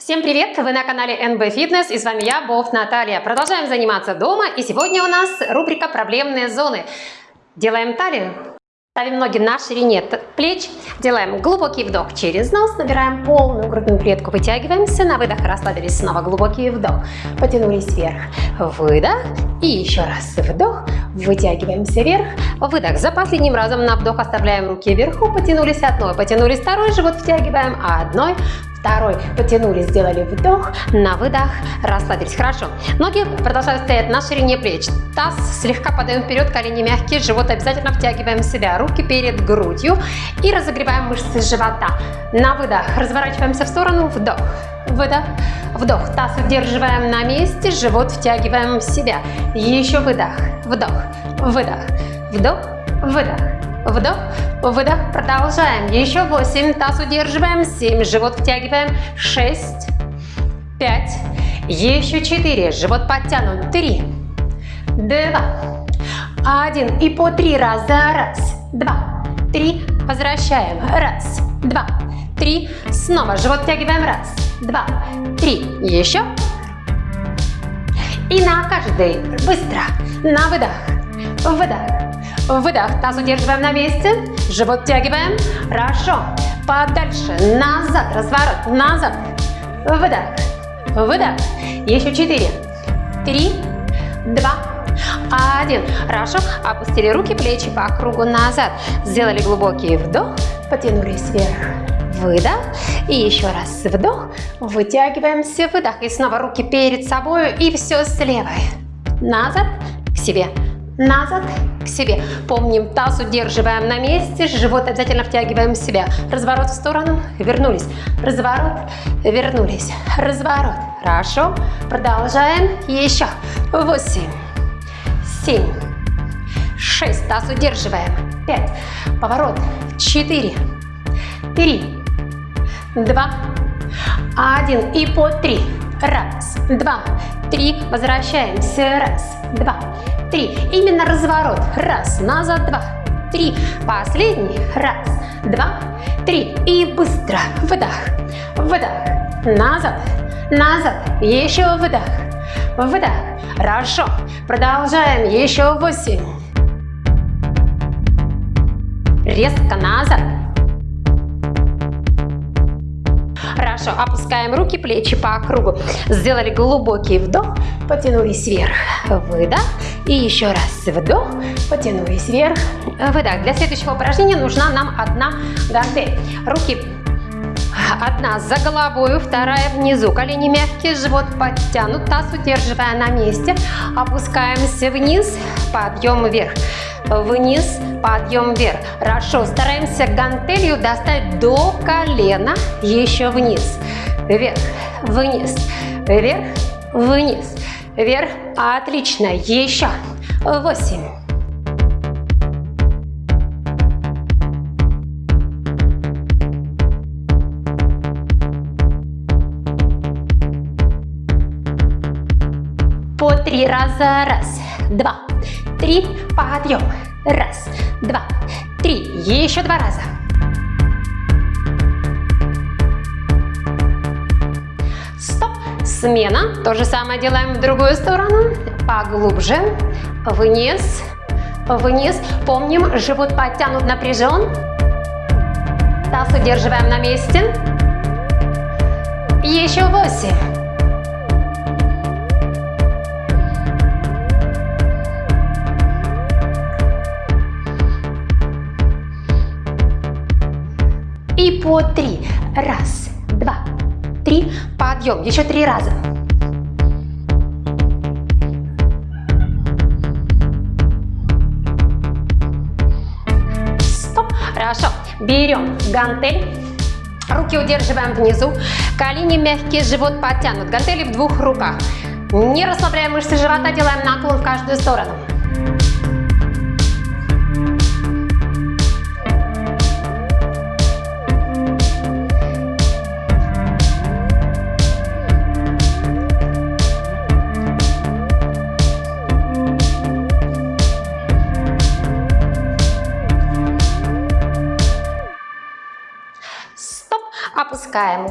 Всем привет! Вы на канале NB Fitness и с вами я, Бов Наталья. Продолжаем заниматься дома и сегодня у нас рубрика «Проблемные зоны». Делаем талию, ставим ноги на ширине плеч, делаем глубокий вдох через нос, набираем полную грудную клетку, вытягиваемся, на выдох расслабились, снова глубокий вдох, потянулись вверх, выдох и еще раз вдох, вытягиваемся вверх, выдох. За последним разом на вдох оставляем руки вверху, потянулись одной, потянулись второй, живот втягиваем, а одной, Второй. Потянулись, сделали вдох, на выдох, расслабились. Хорошо. Ноги продолжают стоять на ширине плеч. Таз слегка подаем вперед, колени мягкие, живот обязательно втягиваем в себя. Руки перед грудью и разогреваем мышцы живота. На выдох разворачиваемся в сторону, вдох. Выдох, вдох. Таз удерживаем на месте, живот втягиваем в себя. Еще выдох, вдох, выдох, вдох, выдох. Вдох, выдох, продолжаем. Еще 8, таз удерживаем, 7, живот втягиваем, 6, 5, еще 4, живот подтянут, 3, 2, 1. И по 3 раза, раз, два, три, возвращаем, раз, два, три, снова. Живот втягиваем, раз, два, три, еще. И на каждый, быстро, на выдох, выдох, Выдох. Таз удерживаем на месте. Живот втягиваем. Хорошо. Подальше. Назад. Разворот. Назад. Выдох. Выдох. Еще четыре. Три. Два. Один. Хорошо. Опустили руки, плечи по кругу назад. Сделали глубокий вдох. Потянулись вверх. Выдох. И еще раз вдох. Вытягиваемся. Выдох. И снова руки перед собой. И все с левой. Назад. К себе назад к себе. Помним, таз удерживаем на месте, живот обязательно втягиваем в себя. Разворот в сторону, вернулись. Разворот, вернулись. Разворот. Хорошо. Продолжаем. Еще. Восемь, семь, шесть. Таз удерживаем. Пять. Поворот. Четыре, три, два, один. И по три. Раз, два, три. Возвращаемся. Раз, два, три. Именно разворот. Раз, назад, два, три. Последний. Раз, два, три. И быстро. Выдох, выдох. Назад, назад. Еще выдох, выдох. Хорошо. Продолжаем. Еще восемь. Резко назад. Хорошо, опускаем руки, плечи по кругу. Сделали глубокий вдох, потянулись вверх. Выдох. И еще раз вдох, потянулись вверх. Выдох. Для следующего упражнения нужна нам одна гантель. Руки Одна за головой, вторая внизу. Колени мягкие, живот подтянут, таз удерживая на месте. Опускаемся вниз, подъем вверх. Вниз, подъем вверх. Хорошо, стараемся гантелью достать до колена, еще вниз. Вверх, вниз, вверх, вниз, вверх. Отлично, еще. Восемь. Три раза. Раз, два, три. Подъем. Раз, два, три. Еще два раза. Стоп. Смена. То же самое делаем в другую сторону. Поглубже. Вниз. Вниз. Помним, живот подтянут, напряжен. Таз удерживаем на месте. Еще восемь. По три. Раз, два, три. Подъем. Еще три раза. Стоп. Хорошо. Берем гантель. Руки удерживаем внизу. Колени мягкие, живот подтянут. Гантели в двух руках. Не расслабляем мышцы живота, делаем наклон в каждую сторону.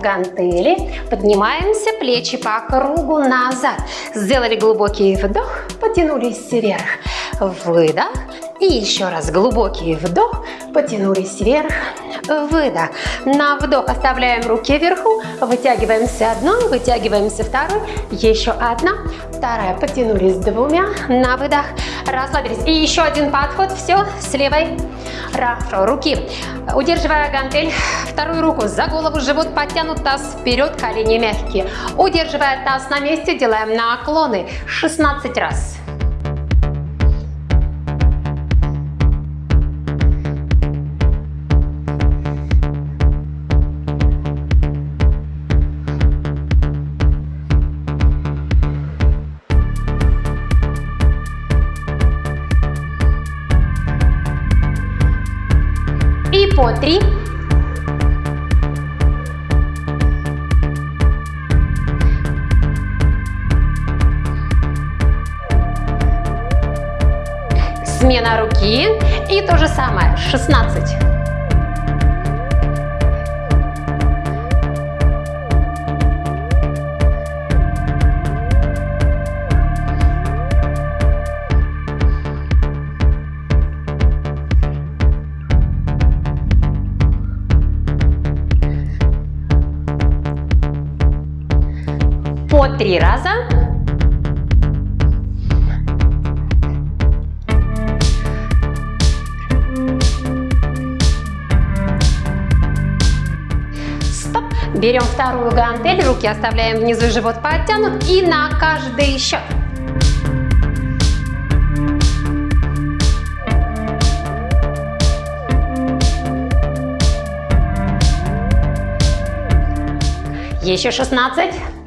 Гантели, поднимаемся, плечи по кругу назад. Сделали глубокий вдох, потянулись вверх. Выдох. И еще раз глубокий вдох, потянулись вверх, выдох. На вдох оставляем руки вверху, вытягиваемся одной, вытягиваемся второй, еще одна, вторая, потянулись двумя, на выдох, расслабились. И еще один подход, все, с левой, хорошо, руки, удерживая гантель, вторую руку за голову, живот подтянут, таз вперед, колени мягкие. Удерживая таз на месте, делаем наклоны 16 раз. По три. Смена руки и то же самое, 16. Три раза. Стоп. Берем вторую гантель, руки оставляем внизу, живот подтянут и на каждый счет. Еще 16.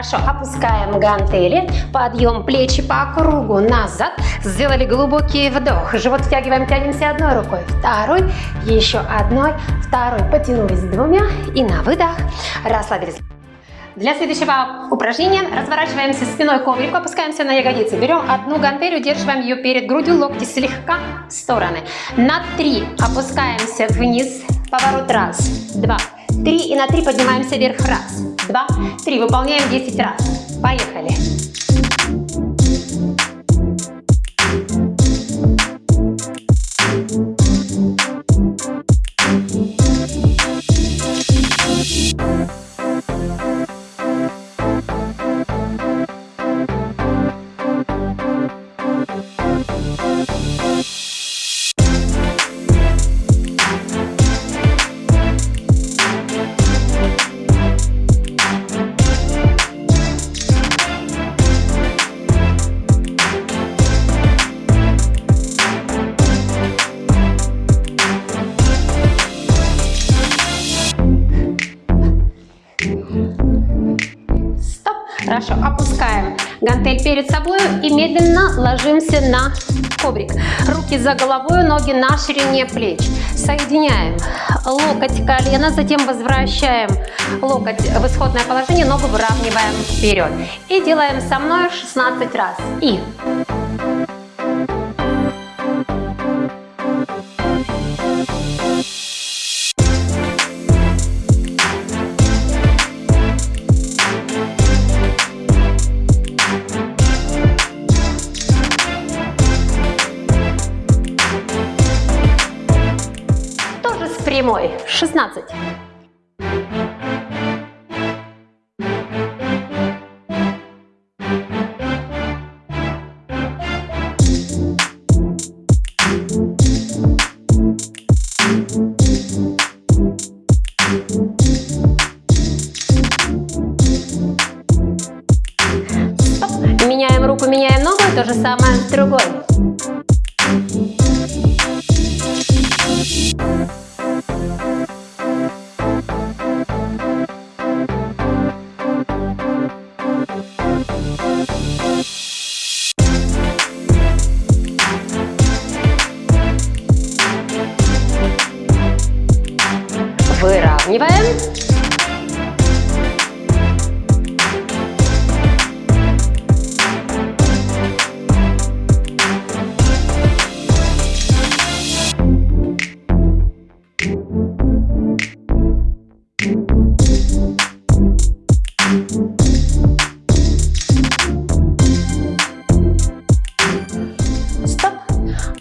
Хорошо, опускаем гантели, подъем плечи по кругу назад, сделали глубокий вдох, живот втягиваем, тянемся одной рукой, второй, еще одной, второй, потянулись двумя и на выдох расслабились. Для следующего упражнения разворачиваемся спиной коврику, опускаемся на ягодицы. Берем одну гантель, удерживаем ее перед грудью, локти слегка в стороны. На три опускаемся вниз, поворот раз, два, три и на три поднимаемся вверх раз, два, три. Выполняем 10 раз. Поехали. Гантель перед собой и медленно ложимся на коврик. Руки за головой, ноги на ширине плеч. Соединяем локоть, колено, затем возвращаем локоть в исходное положение, ногу выравниваем вперед. И делаем со мной 16 раз. И Сравниваем.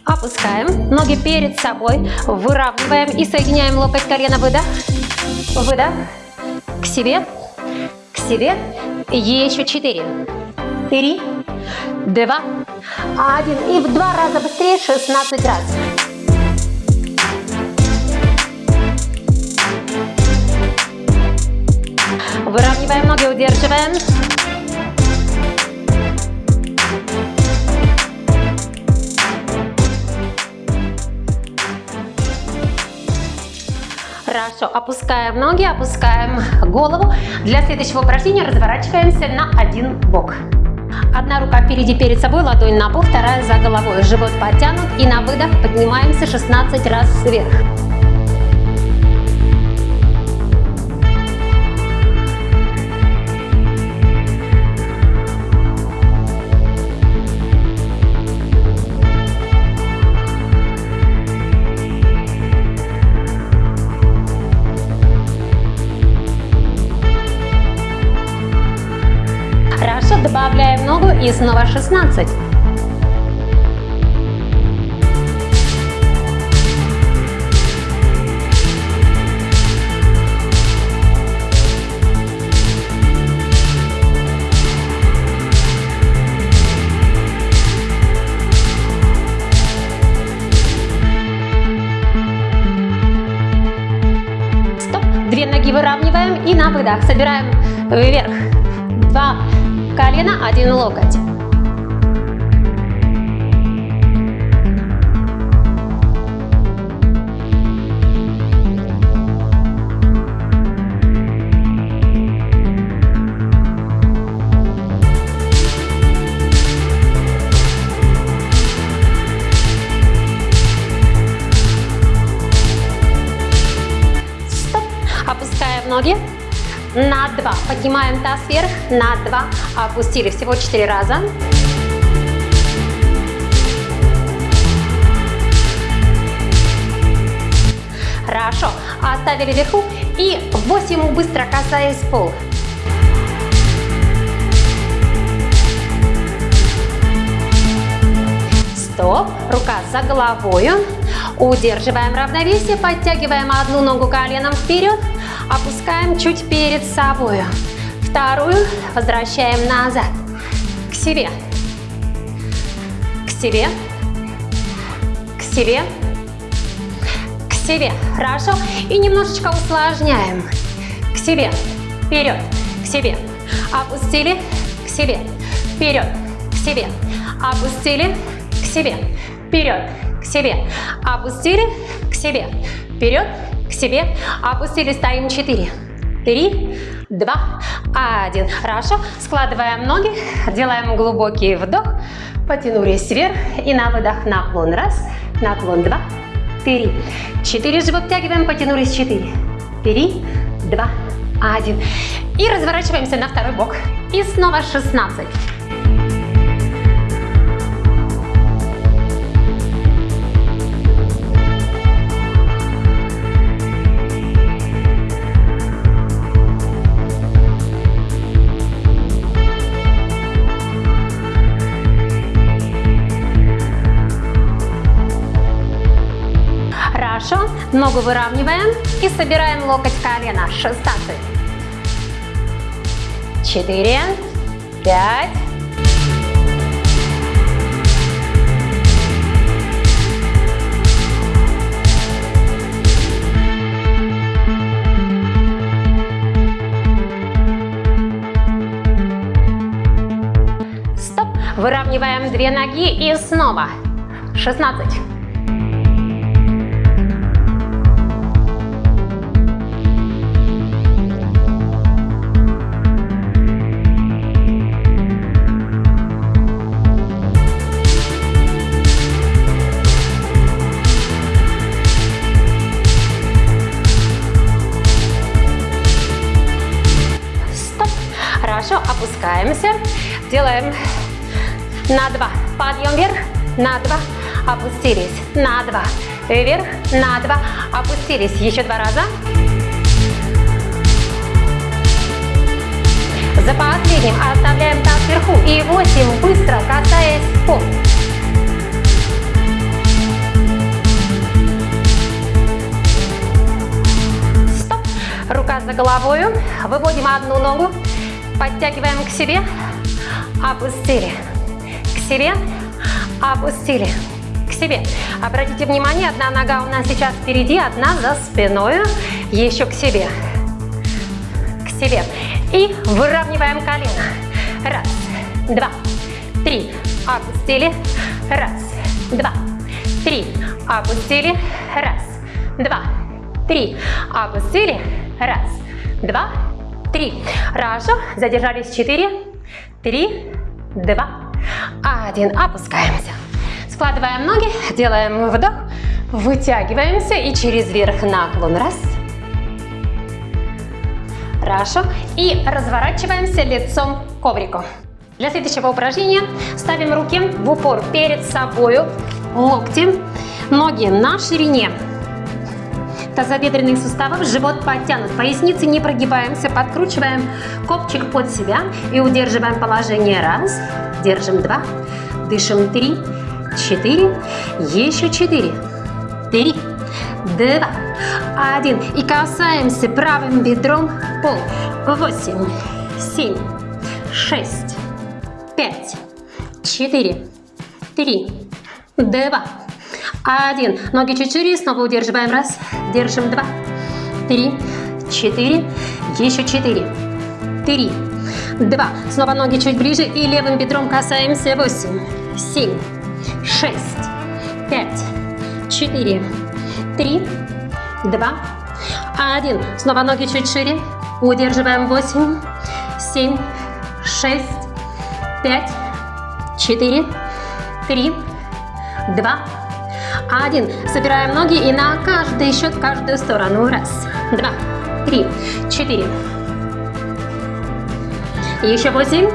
опускаем, ноги перед собой, выравниваем и соединяем локоть, колено, выдох. Выдох. К себе. К себе. Еще четыре. Три. Два. Один. И в два раза быстрее. 16 раз. Выравниваем ноги, удерживаем. Хорошо, опускаем ноги, опускаем голову. Для следующего упражнения разворачиваемся на один бок. Одна рука впереди перед собой, ладонь на пол, вторая за головой. Живот подтянут и на выдох поднимаемся 16 раз вверх. И снова 16. Стоп. Две ноги выравниваем и на выдох собираем вверх. Два, колено, один локоть. 2. Поднимаем таз вверх, на 2. Опустили всего 4 раза. Хорошо. Оставили вверху. И 8 быстро касаясь пола. Стоп. Рука за головой. Удерживаем равновесие. Подтягиваем одну ногу коленом вперед. Опускаем чуть перед собой. Вторую возвращаем назад. К себе. К себе. К себе. К себе. Хорошо. И немножечко усложняем. К себе. Вперед. К себе. Опустили. К себе. Вперед. К себе. Опустили. К себе. Вперед. К себе. Опустили. К себе. Вперед себе. Опустили, стоим 4, 3, 2, 1. Хорошо. Складываем ноги, делаем глубокий вдох, потянулись вверх и на выдох наклон. Раз, наклон, два, три, четыре. Живот втягиваем, потянулись, четыре, три, два, один. И разворачиваемся на второй бок. И снова 16. Ногу выравниваем и собираем локоть колена. 16. 4. 5. Стоп. Выравниваем две ноги и снова. 16. Хорошо, опускаемся. Делаем на два. Подъем вверх, на два. Опустились, на два. Вверх, на два. Опустились. Еще два раза. За последним оставляем таз вверху и 8 быстро касаясь пол. Стоп. Рука за головою. Выводим одну ногу подтягиваем к себе, опустили, к себе, опустили, к себе. Обратите внимание, одна нога у нас сейчас впереди, одна за спиной, еще к себе, к себе. И выравниваем колено. Раз, два, три, опустили, раз, два, три, опустили, раз, два, три, опустили, раз, два, три. Хорошо, задержались, четыре, три, два, один, опускаемся. Складываем ноги, делаем вдох, вытягиваемся и через верх наклон, раз, Хорошо. И разворачиваемся лицом к коврику. Для следующего упражнения ставим руки в упор перед собой, локти, ноги на ширине тазобедренных суставов, живот подтянут, поясницы не прогибаемся, подкручиваем копчик под себя и удерживаем положение. Раз, держим два, дышим три, четыре, еще четыре, три, два, один. И касаемся правым бедром пол. Восемь, семь, шесть, пять, четыре, три, два, один. Ноги чуть шире, снова удерживаем. Раз, держим. Два, три, четыре, еще четыре, три, два. Снова ноги чуть ближе и левым бедром касаемся. Восемь, семь, шесть, пять, четыре, три, два, один. Снова ноги чуть шире. Удерживаем. Восемь, семь, шесть, пять, четыре, три, два, один. Собираем ноги и на каждый счет каждую сторону. Раз, два, три, четыре. Еще восемь.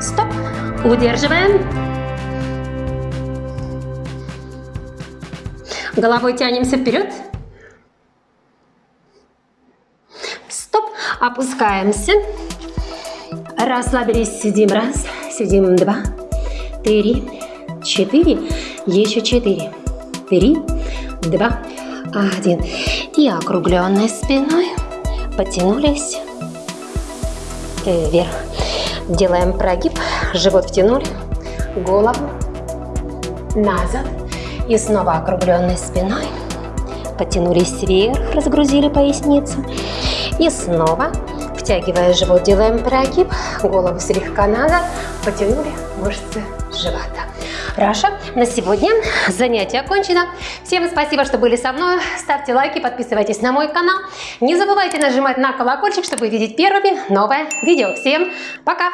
Стоп. Удерживаем. Головой тянемся вперед. Стоп. Опускаемся. Расслабились, сидим. Раз, сидим. Два, три, четыре. Еще четыре. Три, два, один. И округленной спиной потянулись вверх. Делаем прогиб. Живот втянули. Голову назад. И снова округленной спиной. Потянулись вверх, разгрузили поясницу. И снова, втягивая живот, делаем прогиб. Голову слегка назад. Потянули мышцы живота. Хорошо, на сегодня занятие окончено. Всем спасибо, что были со мной. Ставьте лайки, подписывайтесь на мой канал. Не забывайте нажимать на колокольчик, чтобы видеть первыми новое видео. Всем пока!